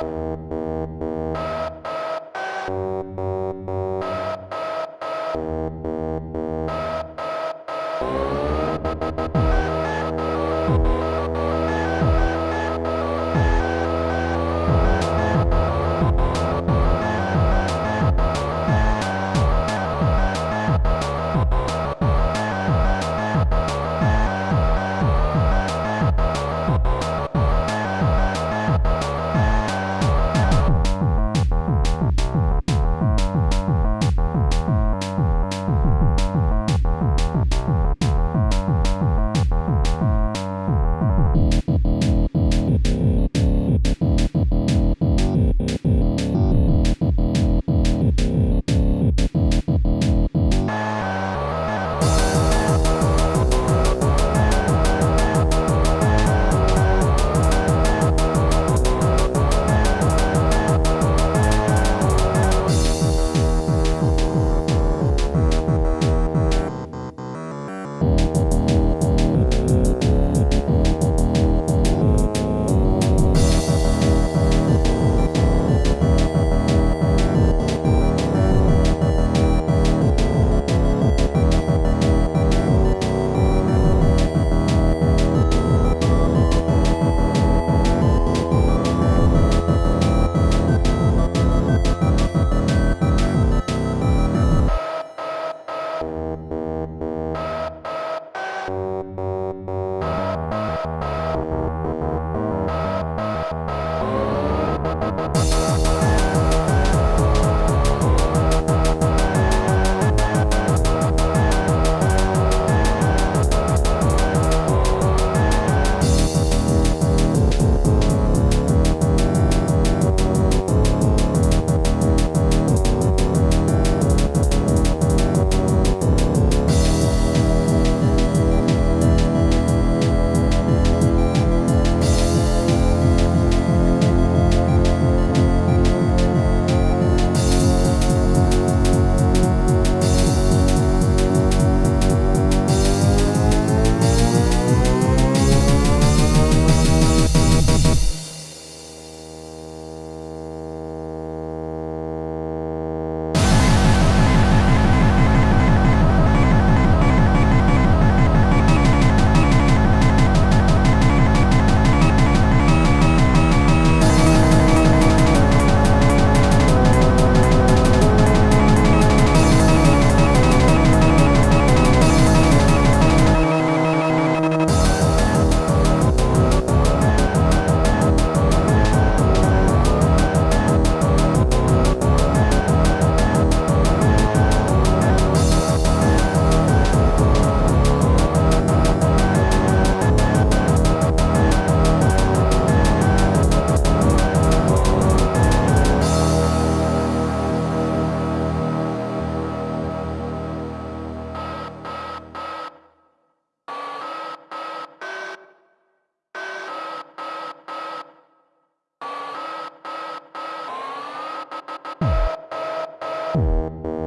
Oh Música